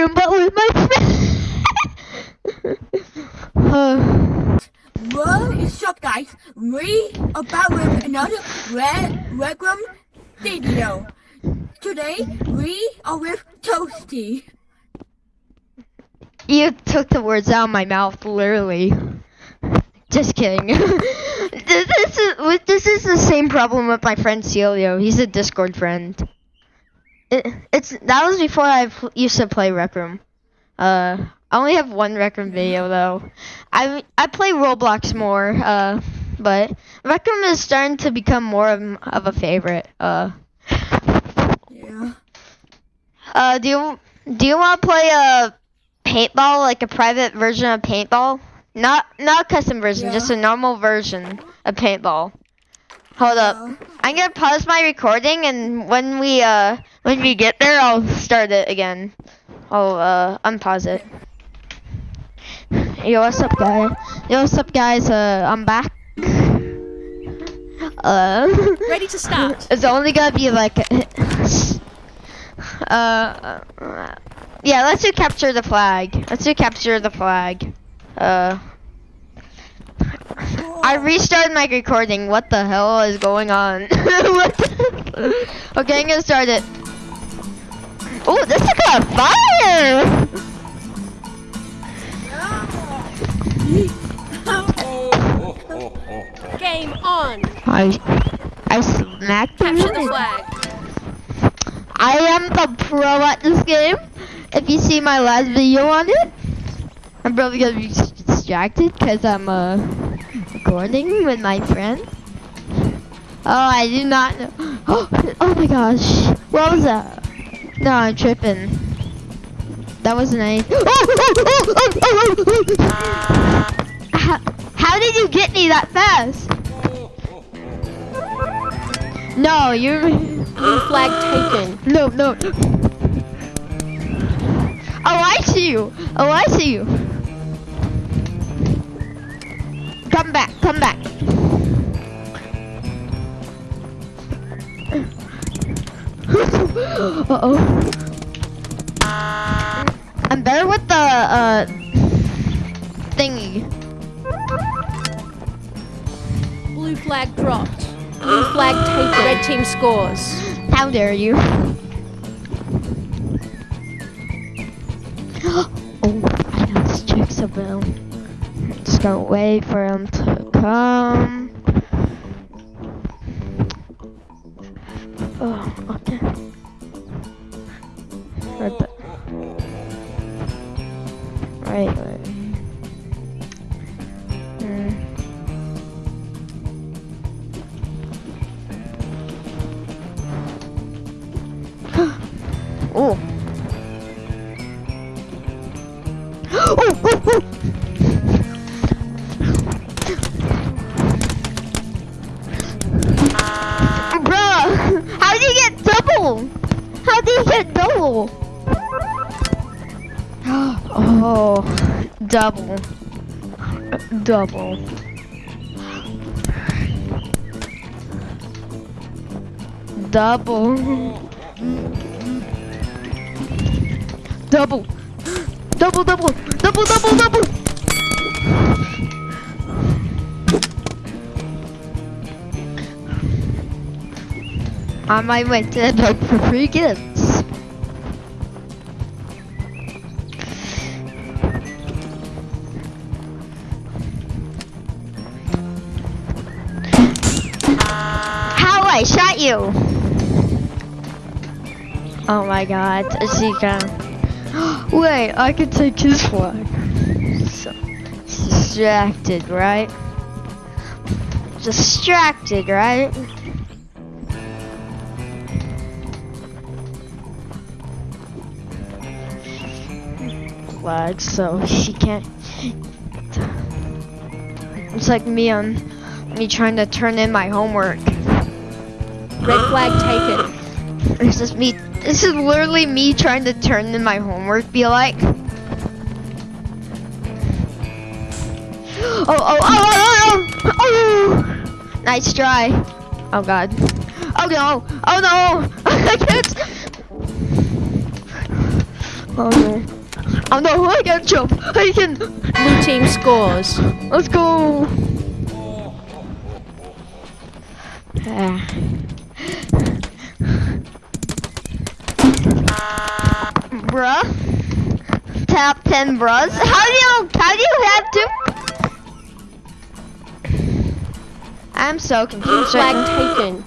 room, but with my friend. uh, What is up, guys? We are back with another Rec Room video. Today we are with Toasty. you took the words out of my mouth, literally. Just kidding. this, this is this is the same problem with my friend Celio. He's a Discord friend. It, it's that was before I used to play Rec Room. Uh, I only have one Rec Room video though. I I play Roblox more. Uh, but Rec Room is starting to become more of, of a favorite. Uh, Yeah. uh, do you do you want to play a paintball like a private version of paintball? Not not a custom version, Yeah. just a normal version of paintball. Hold up. Uh, I'm gonna pause my recording, and when we uh when we get there, I'll start it again. I'll uh unpause it. Yo, what's up, guys? Yo, what's up, guys? Uh, I'm back. Uh, Ready to start. it's only gonna be like, uh, yeah. Let's do capture the flag. Let's do capture the flag. Uh. I restarted my recording. What the hell is going on? what the- okay, I'm gonna start it. Oh, this is got fire! Game on. I, I smacked Capture the flag. I am the pro at this game. If you see my last video on it, I'm probably gonna be distracted because I'm uh recording with my friend. Oh, I do not know. Oh, oh my gosh, what was that? No, I'm tripping. That wasn't anything. Oh, oh, oh, oh, oh. How, how did you get me that fast? No, you're. Blue flag taken. No, no. Oh, I see you. Oh, I see you. Come back, come back. uh oh. I'm better with the uh thingy. Blue flag dropped. Blue flag taken. Red team scores. How dare you? oh, I know this chick's about. Gonna wait for him to come. Double. Double. Double. Double. Double, double, double, double, double. On my way to the book for you! Oh my god, Zika. Wait, I can take his flag. So, distracted, right? Distracted, right? Flag, so she can't. It's like me on me trying to turn in my homework. Red flag taken. This is me. This is literally me trying to turn in my homework. Be like. Oh, oh, oh, oh, oh, oh! Nice try. Oh god. Oh no! Oh no! I can't. Oh no. Oh no, I can jump. I can. Blue team scores. Let's go. Ah. Bruh. Top 10 bros. How do you how do you have to I'm so confused. flag right taken.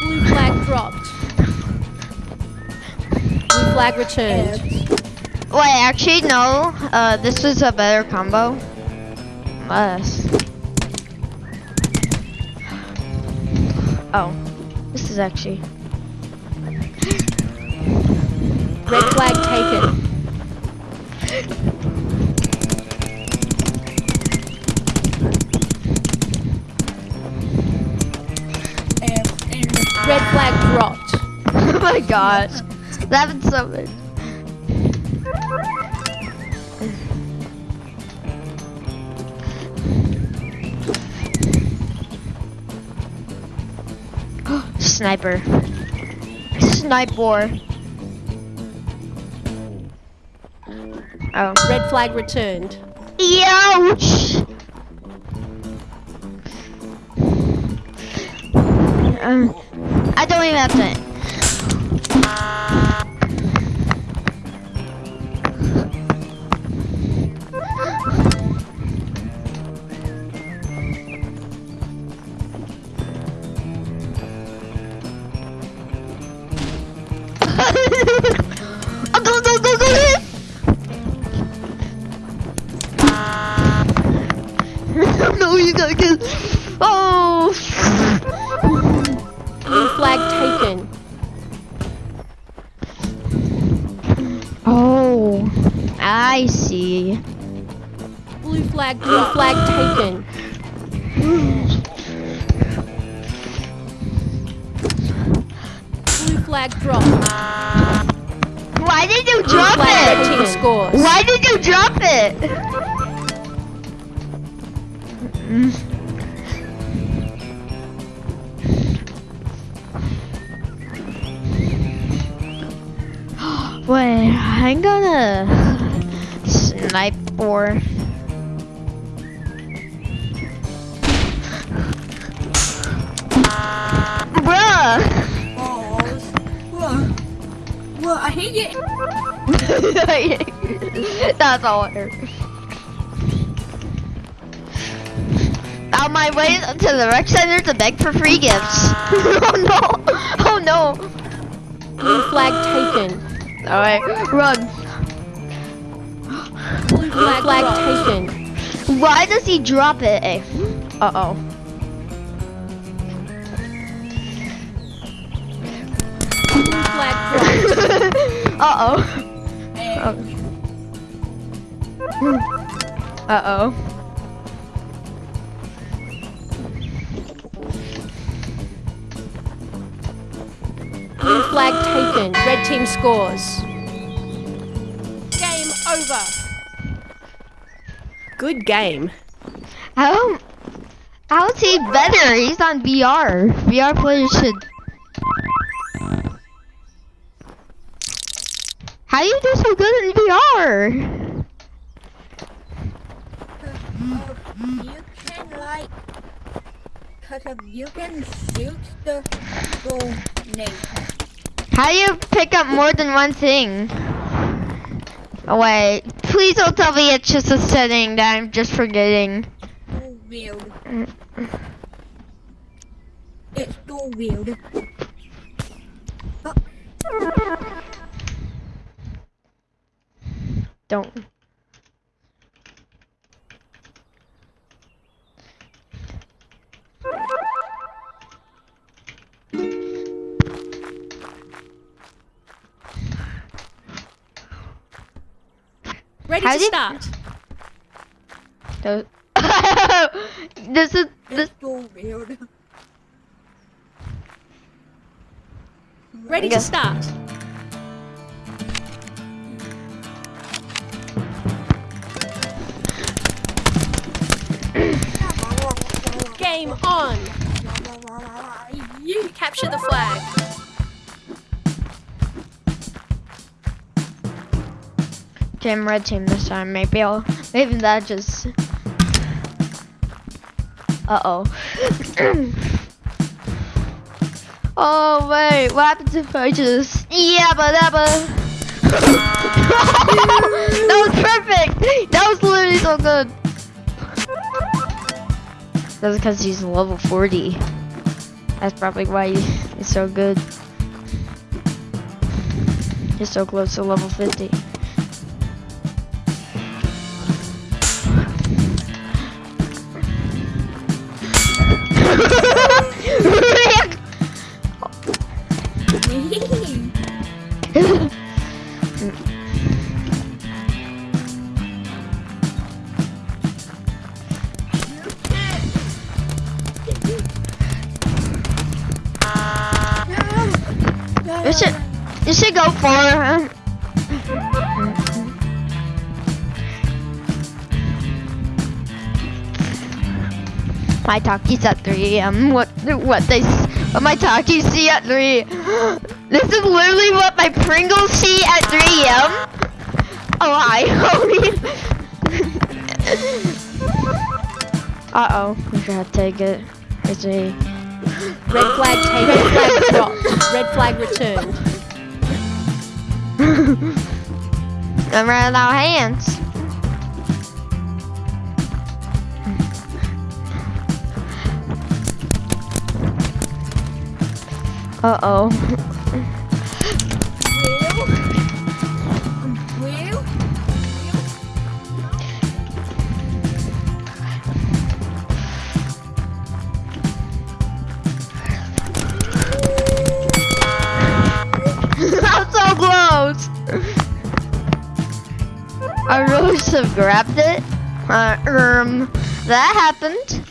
Blue flag dropped. Blue flag returned. Wait, actually no. Uh this is a better combo. Less. Oh. This is actually Red flag taken. Red flag dropped. Oh my gosh. That happened so. Sniper. Sniper. Oh. Red flag returned. Ouch! Um, I don't even have to. Scores. Why did you drop it? Wait, I'm gonna snipe for. Bruh! balls. Whoa. Whoa, I hate it. That's all hurt. On my way to the rec center to beg for free gifts. oh no! Oh no! Blue flag taken. Alright, run. Blue flag, flag taken. Why does he drop it? Eh. Uh oh. Blue flag dropped. uh oh. And Uh oh. Blue flag taken. Red team scores. Game over. Good game. How? How is he better? He's on VR. VR players should. How do you do so good in VR? you can like, cause of you can shoot the grenade. How do you pick up more than one thing? Oh, wait, please don't tell me it's just a setting that I'm just forgetting. So weird. It's so weird. Don't. Ready How to did- start. Those- this is this. So weird. Ready to start. game on. You capture the flag. Team red team this time. Maybe I'll maybe that just Uh oh. oh wait, what happened to just? Yeah but that was perfect! That was literally so good. That's because he's level 40. That's probably why he's so good. He's so close to level 50. You should, you should go for her. My talkies at 3 a.m. What, what they, what my talkies see at 3. This is literally what my Pringles see at 3 a.m. Oh, hi, homie. uh oh, I forgot to take it. It's a. Red flag taken. Red flag dropped. Red flag returned. I'm running out hands. Uh I really should have grabbed it. Uh, um, that happened.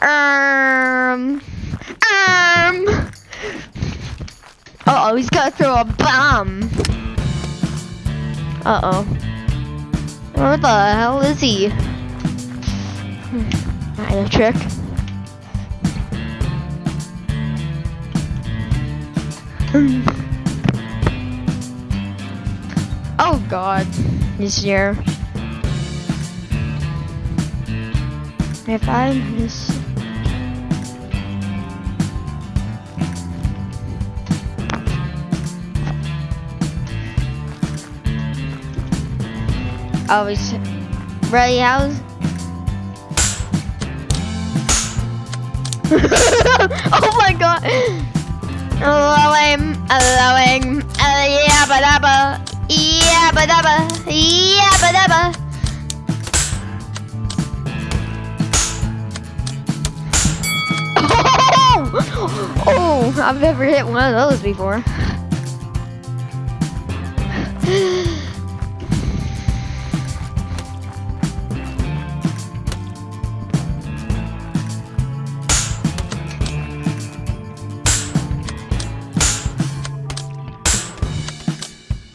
Um, um. Uh oh, he's gonna throw a bomb. Uh oh. Where the hell is he? Hmm, had a trick. Oh god, this year. If I miss. Oh, ready house. oh my god! Allowing, allowing, uh, yeah, ba da ba, yeah, ba da ba, yeah, ba da ba. Oh! oh, I've never hit one of those before.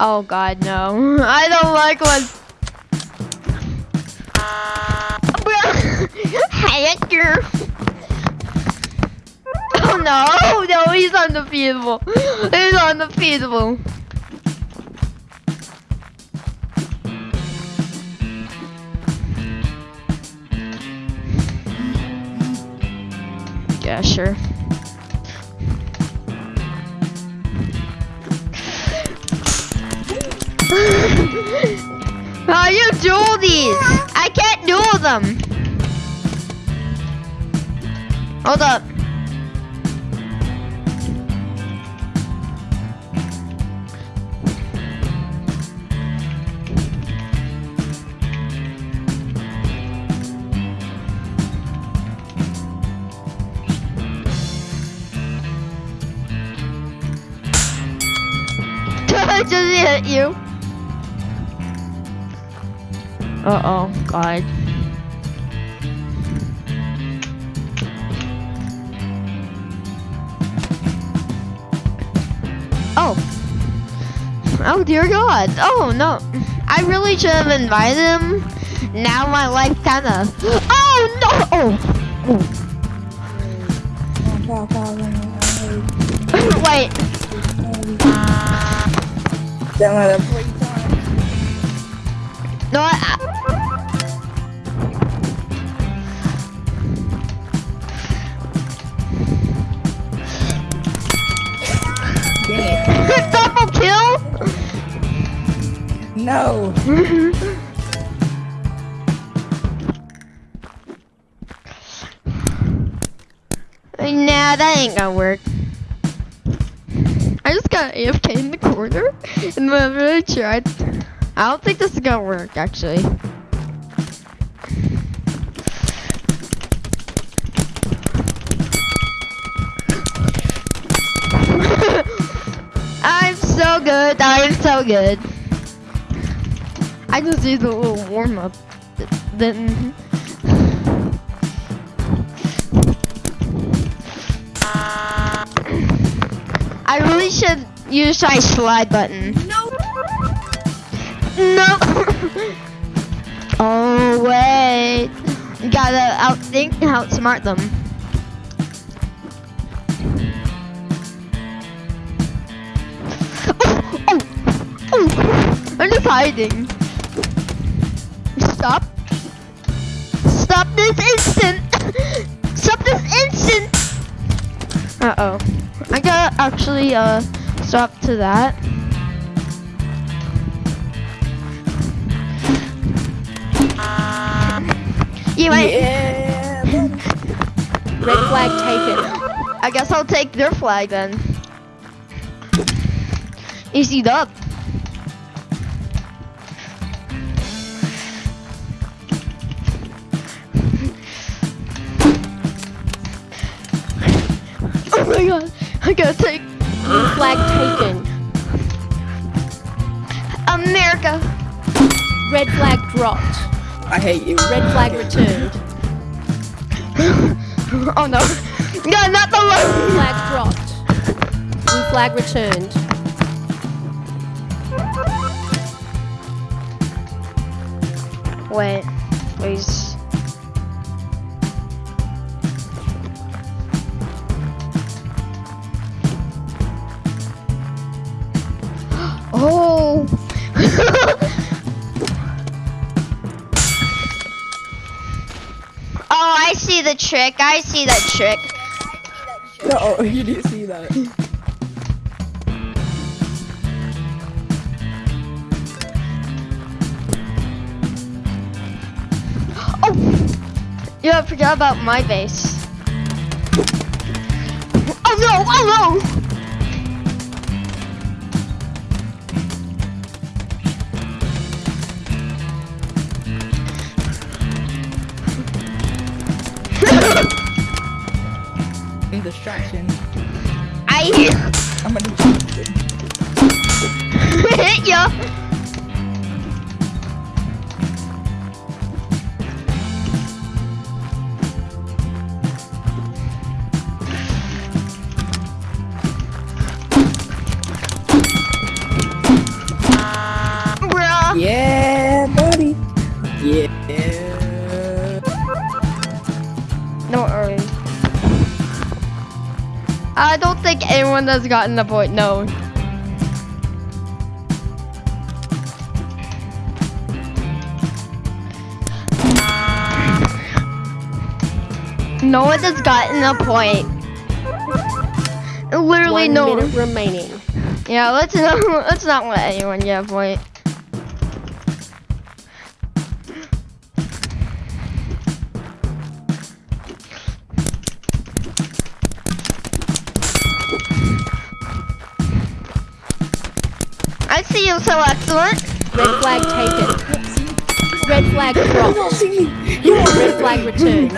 Oh god, no. I don't like one. Hector. Oh no, no, he's undefeatable. He's undefeatable. Yeah, sure. How oh, you duel these? I can't duel them. Hold up. I just hit you. Uh oh, God. Oh. Oh dear God. Oh no. I really should have invited him. Now my life kinda. Oh no! Oh. oh. Wait. No, I, No. Nah, that ain't gonna work. I just got AFK in the corner, and I really tried, I don't think this is gonna work actually. I'm so good. I'm so good. I just need a little warm up. Then. I really should use my slide button. No. No. oh wait. Gotta outthink, outsmart them. Oh, oh, oh. I'm just hiding. Stop this instant. Stop this instant. Uh oh. I gotta actually uh stop to that. You might. Yeah. Red flag taken. I guess I'll take their flag then. Easy up. God, take flag taken. America. Red flag dropped. I hate you. Red flag returned. Oh no. No, not the Blue one. flag dropped. Blue flag returned. Wait, please. The trick. I see that trick. No, you didn't see that. Oh. Yeah, I forgot about my base. Oh no! Oh no! Distraction. I I'm gonna distract you. I don't think anyone has gotten the point. No. No one has gotten a point. Literally One no. remaining. Yeah, let's not let's not let anyone get a point. You so excellent. Red flag taken. Red flag dropped. See me. You Red flag returned.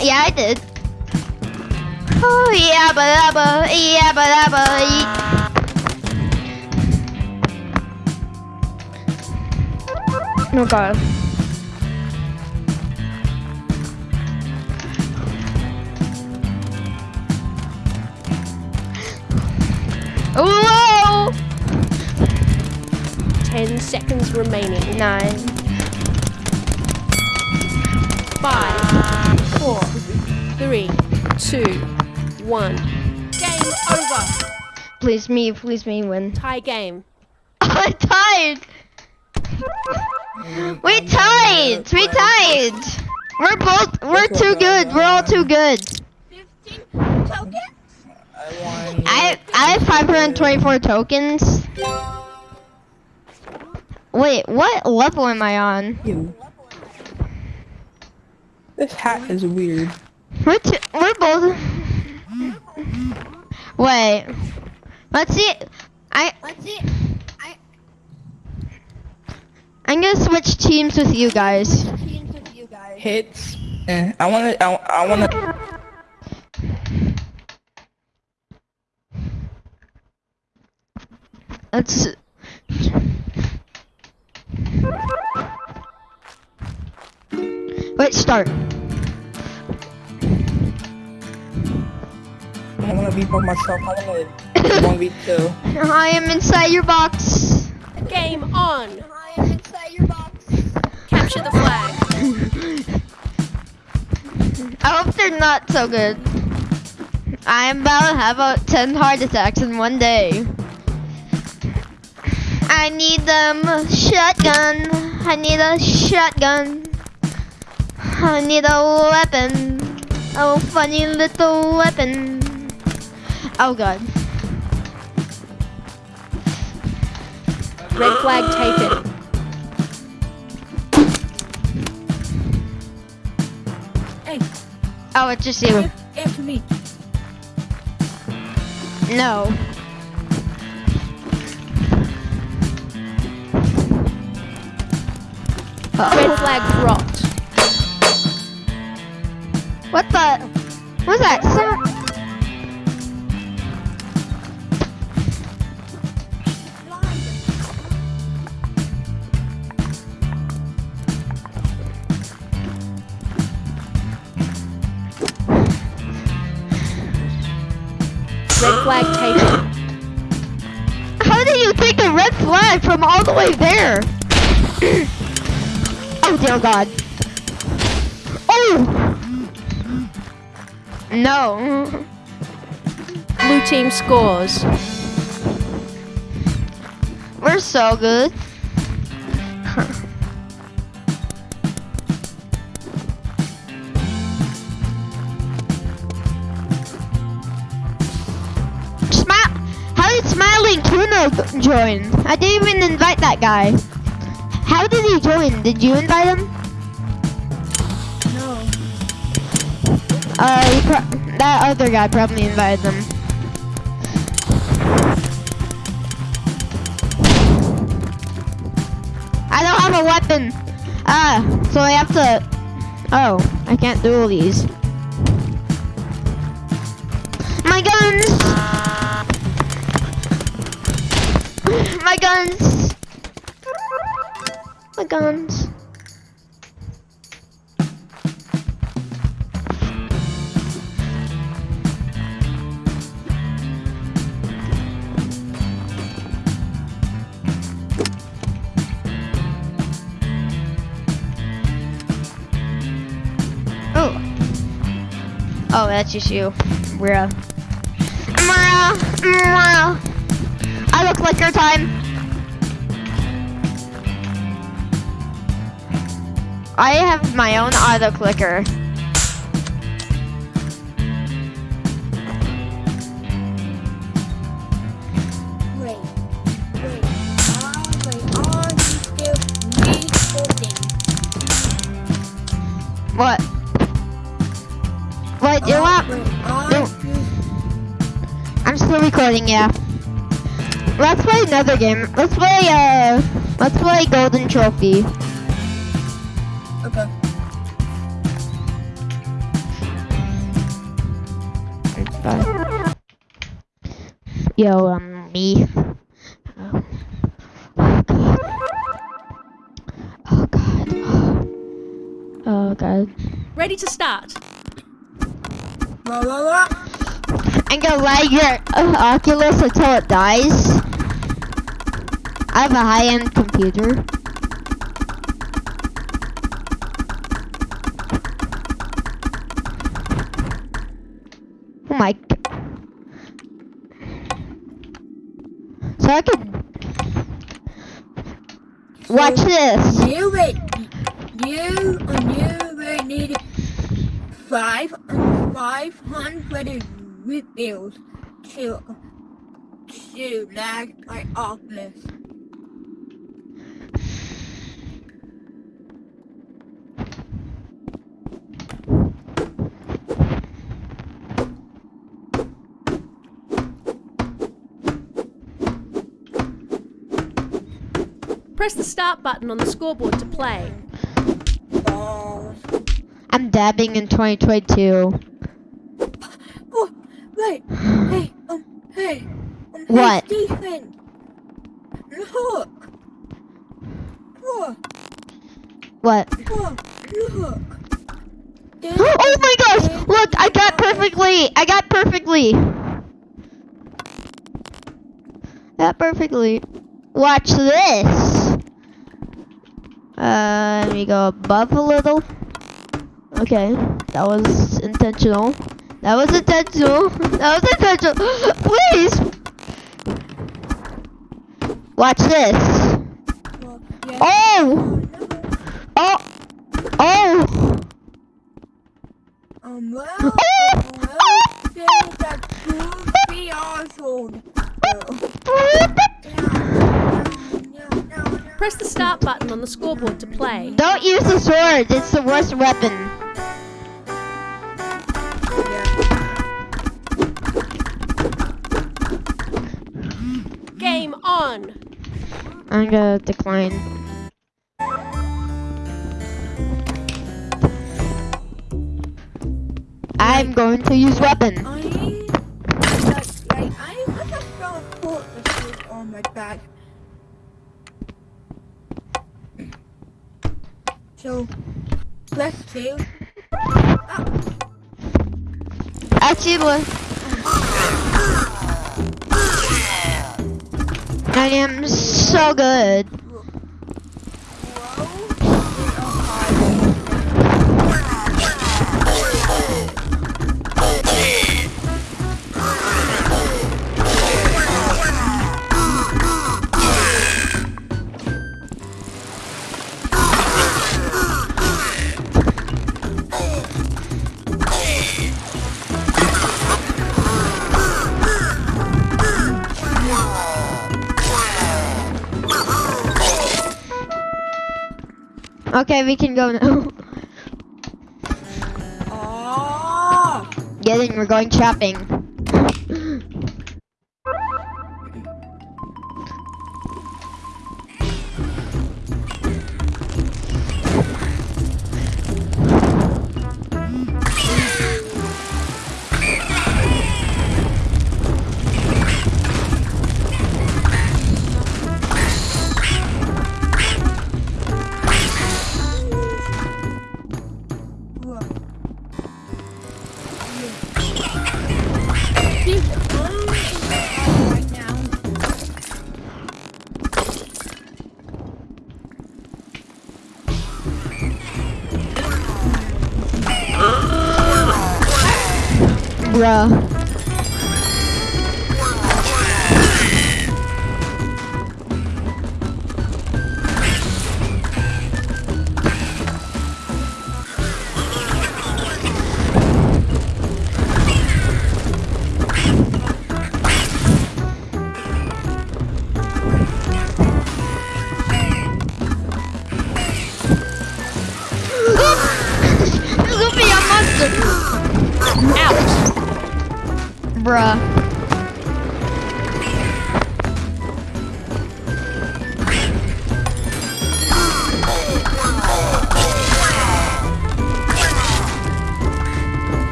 Yeah, I did. Oh yeah, but but yeah, but but. Oh god. Whoa! Ten seconds remaining. Nine. 5, 4, 3, 2, 1. Game over. Please me, please me win. Tie game. I tied. We tied. We tied. We're both. We're too good. We're all too good. 15 tokens? I. I I have 524 tokens. Wait, what level am I on? You. This hat is weird. We're we're both. Wait. Let's see. I Let's see. I I'm gonna switch teams with you guys. teams with you guys. Hits. Eh, I wanna. I, I wanna. Let's. Wait, start. I wanna be by myself. I wanna one v two. I am inside your box. Game on. I am inside your box. Capture the flag. I hope they're not so good. I am about to have about 10 heart attacks in one day. I need them shotgun. I need a shotgun. I need a weapon. A funny little weapon. Oh god. Red flag taken. Hey, Oh, it's just you. answer me. No. Red flag dropped. What the? What's that? Some, Red flag taken. how did you take a red flag from all the way there? oh dear God. Oh. No. Blue team scores. We're so good. Smile. How did Smiling Tuna join? I didn't even invite that guy. How did he join? Did you invite him? No. Uh, that other guy probably invited him. I don't have a weapon. Ah, so I have to. Oh, I can't do all these. My guns! My guns! My guns. Oh. Oh, that's just you. Bruh. Bruh. Bruh. I look like your time. I have my own auto clicker. You? What? What? You Ah, want? you I'm still recording, yeah. Let's play another game. Let's play, uh, let's play Golden Trophy. Yo, um, me. Oh, oh god. Oh god. Oh god. Ready to start. La la la. I'm gonna lag your uh, Oculus until it dies. I have a high-end computer. So I could. Watch this. You wait. You and you will need five five hundred rebuilds to to lag my office. Press the start button on the scoreboard to play. I'm dabbing in 2022. Oh, wait. Hey, um, hey. Um, What? Hey, Stephen. Look. Look. What? Look. Look. Oh my gosh! Look, I got perfectly. I got perfectly. Got perfectly. Watch this. Uh, let me go above a little. Okay, that was intentional. That was intentional. That was intentional. Please. Watch this. Look, yeah. Oh! Oh. Oh! Oh! Um, well, um, well, that could be awesome. Press the start button on the scoreboard to play. Don't use the sword. It's the worst weapon. Game on. I'm gonna decline. I'm going to use weapon. I, like, like, I, I just don't put the food on my back. So, let's do. Actually, look. I am so good. Okay, we can go now. Oh, Getting, we're going shopping.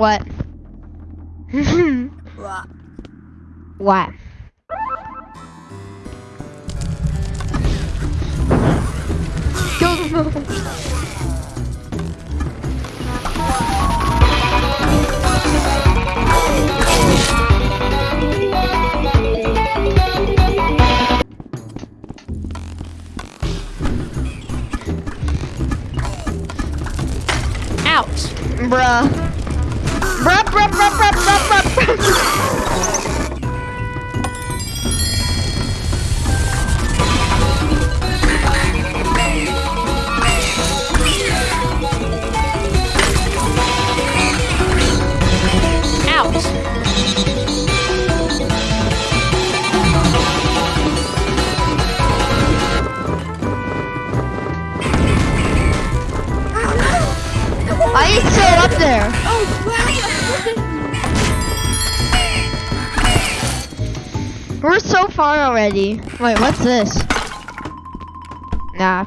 What? What? what? Kill. Out. Bruh. Bruh. Out. Why are you still up there? Oh. We're so far already. Wait, what's this? Nah.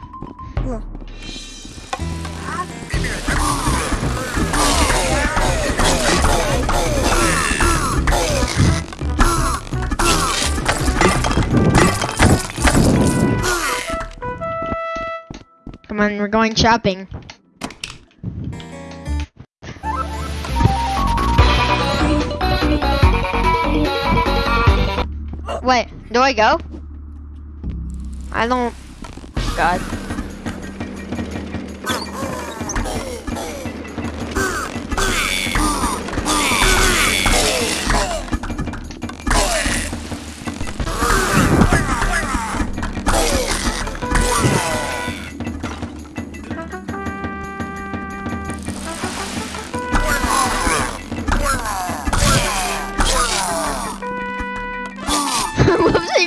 Come on, we're going shopping. Wait, do I go? I don't. God.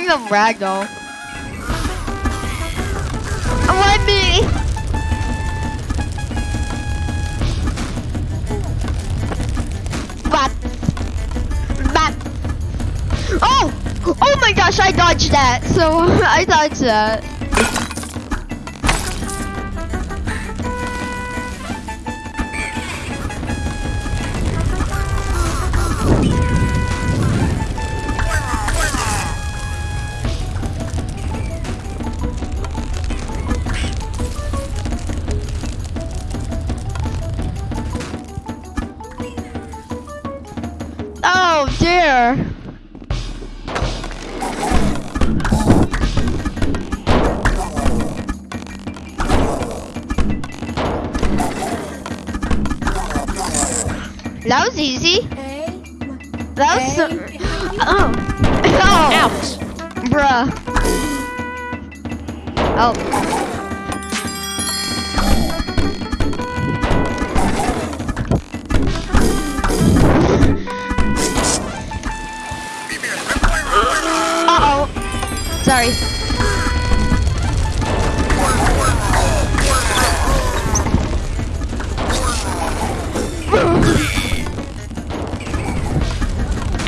The ragdoll. Let me. Bop. Bop. Oh! Oh my gosh, I dodged that. So I dodged that.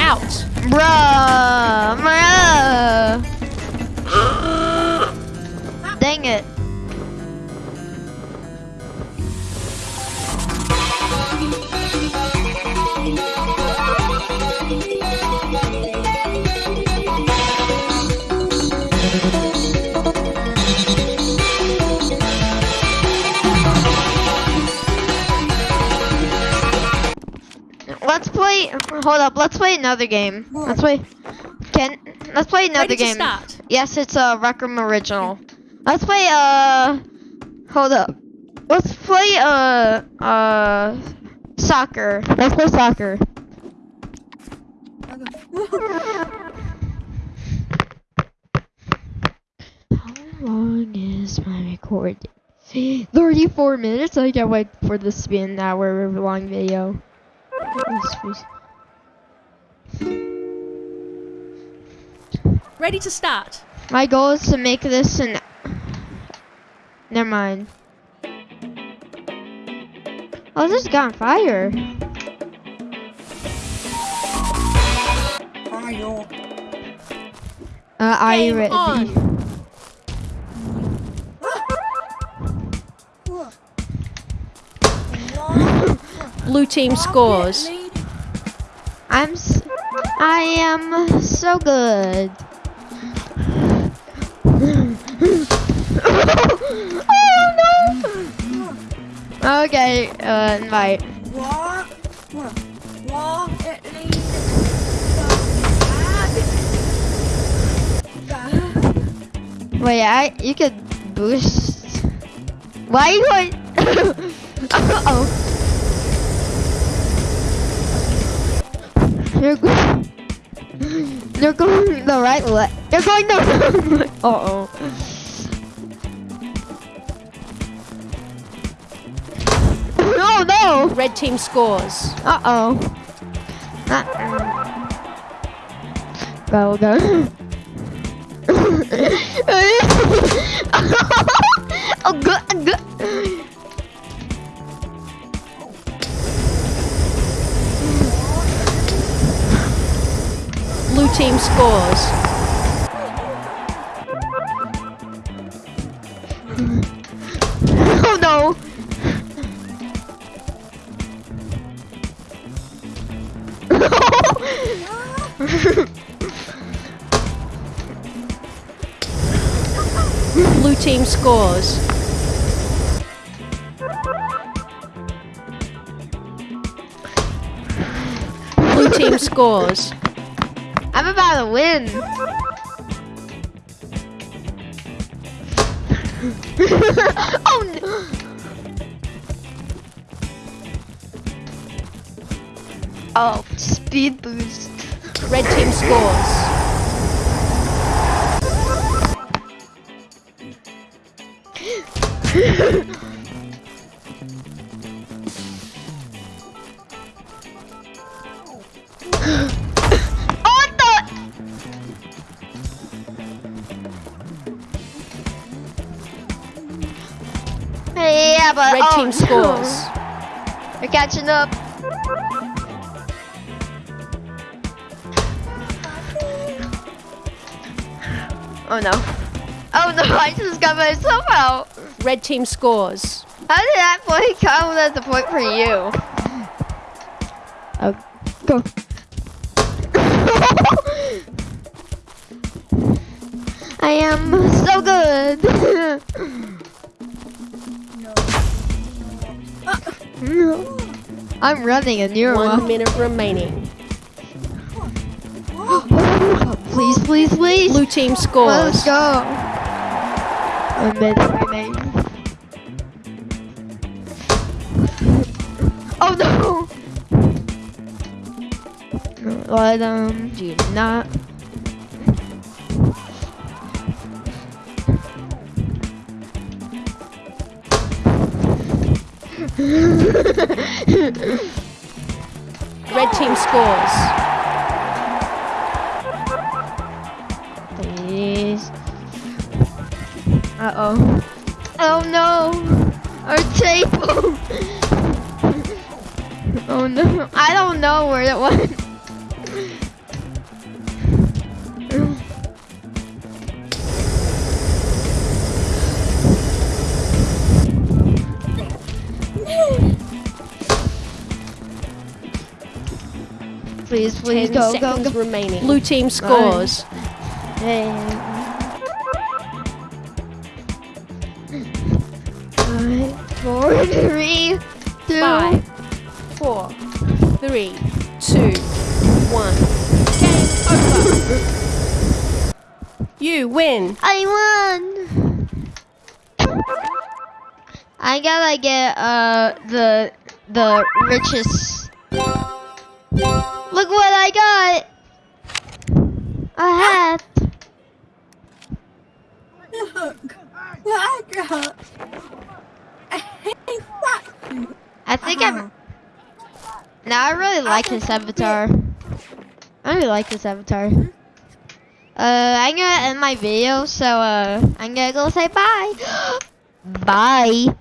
Out. Bruh. Bruh. Dang it. Play. Hold up. Let's play another game. Let's play. Can let's play another game. Yes, it's a Room original. Let's play. Uh, hold up. Let's play. Uh, uh, soccer. Let's play soccer. How long is my recording? 34 minutes? I can't wait for this to be an hour long video. Yes, please. Ready to start. My goal is to make this an. Never mind. Oh, this got on fire. Fire. Uh, are you ready? on. Blue team scores. I'm. S- I am so good. oh no! Okay, uh, invite. Wait, I you could boost. Why you uh oh. You're going. You're going the right way. You're going the wrong way. Uh oh. Oh no! Red team scores. Uh oh. Uh go go. oh good good. Team scores. Oh no. Blue team scores. Blue team scores. I'm about to win. oh no. Oh, speed boost. Red team scores. But Red oh, team scores. You're catching up. Oh no. Oh no, I just got myself out. Red team scores. How did that point count as a point for you? Oh, go. I am so good. I'm running and you're One one. minute remaining. please, please, please. Blue team scores. Let's go. A minute remaining. Oh no! Let um do not. Red team scores. Please. Uh oh. Oh no! Our table! oh no. I don't know where it went. Please, please, go, go, go. remaining. Blue team scores. Five, four, three, two. Five, four, three, two, one. Game over. You win. I won. I gotta get uh the the richest. Look what I got. A hat. Look, what I got. Hey, fuck you. I think I'm. Now I really like this avatar. I really like this avatar. Uh, I'm gonna end my video, so uh, I'm gonna go say bye. bye.